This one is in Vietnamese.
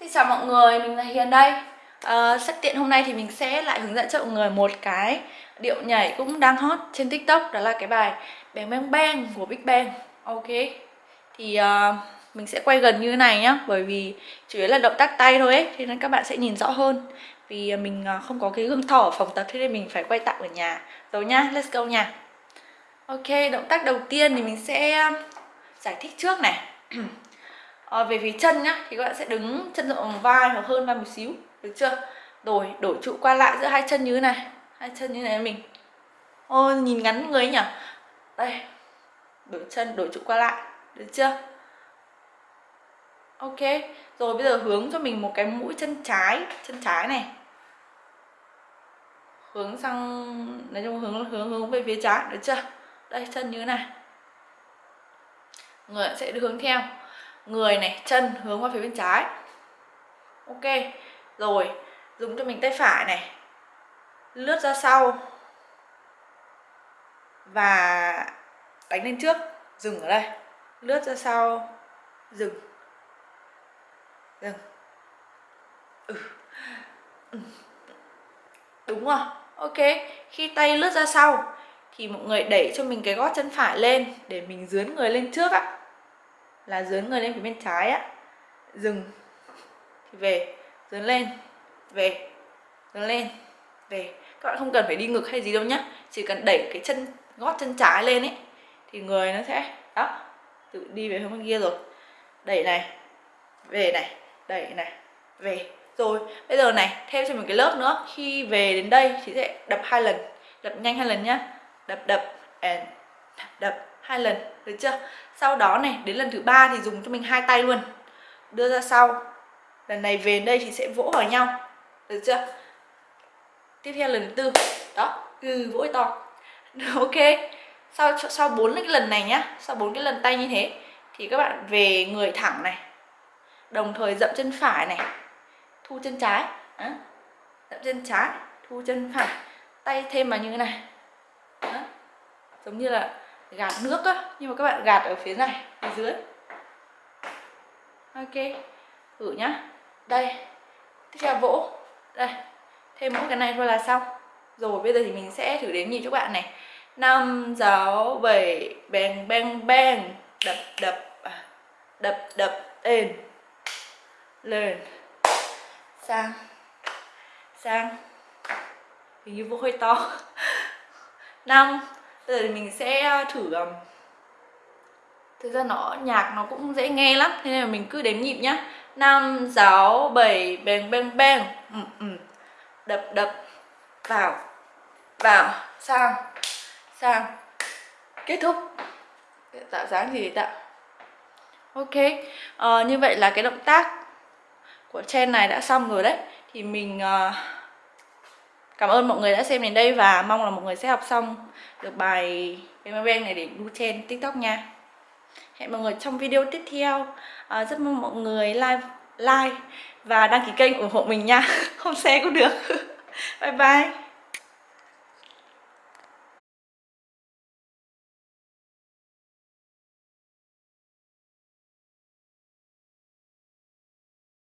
Xin chào mọi người, mình là Hiền đây. Ờ, à, Sắp tiện hôm nay thì mình sẽ lại hướng dẫn cho mọi người một cái điệu nhảy cũng đang hot trên tiktok Đó là cái bài Bang Bang Bang của Big Bang. Ok Thì uh, mình sẽ quay gần như thế này nhá Bởi vì chủ yếu là động tác tay thôi ấy Thế nên các bạn sẽ nhìn rõ hơn. Vì ờ, mình không có cái gương thỏ ở phòng tập Thế nên mình phải quay tạm ở nhà. Rồi nhá, let's go nha. Ok, động tác đầu tiên thì mình sẽ giải thích trước này. à, về phía chân nhá thì các bạn sẽ đứng chân rộng bằng vai hoặc hơn vai một xíu được chưa? Rồi đổi trụ qua lại giữa hai chân như thế này hai chân như thế này mình. Ô nhìn ngắn người nhỉ? Đây đổi chân đổi trụ qua lại được chưa? Ok rồi bây giờ hướng cho mình một cái mũi chân trái chân trái này. Hướng sang nói chung hướng hướng hướng về phía trái được chưa? Đây chân như thế này. Người sẽ hướng theo người này, chân hướng qua phía bên trái. Ok, rồi, dùng cho mình tay phải này. Lướt ra sau. Và đánh lên trước. Dừng ở đây. Lướt ra sau. Dừng. Dừng. Ừ. ừ. đúng rồi. Ok, khi tay lướt ra sau thì mọi người đẩy cho mình cái gót chân phải lên để mình dướn người lên trước ạ là dướn người lên phía bên trái á. Dừng. Thì về. Dướn lên. Về. Dướn lên. Về. Các bạn không cần phải đi ngực hay gì đâu nhá. Chỉ cần đẩy cái chân, gót chân trái lên ấy, thì người nó sẽ, đó, tự đi về hướng bên kia rồi. Đẩy này. Về này. Đẩy này. Về. Rồi, bây giờ này, thêm cho mình cái lớp nữa. Khi về đến đây thì sẽ đập hai lần. Đập nhanh hai lần nhá. Đập đập, and đập hai lần, được chưa? Sau đó này, đến lần thứ ba thì dùng cho mình hai tay luôn. Đưa ra sau. Lần này về đây thì sẽ vỗ vào nhau. Được chưa? Tiếp theo lần thứ tư. Đó ừ vỗ to. Ok. Sau sau bốn cái lần này nhá, sau bốn cái lần tay như thế, thì các bạn về người thẳng này. Đồng thời dậm chân phải này. Thu chân trái. Đó. dậm chân trái, thu chân phải. Tay thêm vào như thế này. Đó. giống như là gạt nước á, nhưng mà các bạn gạt ở phía này, phía dưới. Ok, thử nhá. Đây, tiếp theo vỗ. Đây, thêm mỗi cái này thôi là xong. Rồi, bây giờ thì mình sẽ thử đếm nhịp cho các bạn này. Năm, sáu, bảy bang bang bang đập đập à, đập đập lên lên. Sang. Sang. Hình như vô hơi to. Năm bây giờ thì mình sẽ ờ, thử ờ, thực ra nó nhạc nó cũng dễ nghe lắm thế nên là mình cứ đếm nhịp nhá. Năm sáu bảy beng beng beng ừ, ừ. đập đập. Vào. Vào. Sang. Sang. Kết thúc. Tạo dáng gì tạo. Ok. À, như vậy là cái động tác của chen này đã xong rồi đấy. Thì mình uh, Cảm ơn mọi người đã xem đến đây và mong là mọi người sẽ học xong được bài Bang này để đu trên TikTok nha. Hẹn mọi người trong video tiếp theo. À, rất mong mọi người like, like và đăng ký kênh ủng hộ mình nha. Không xe cũng được. bye bye.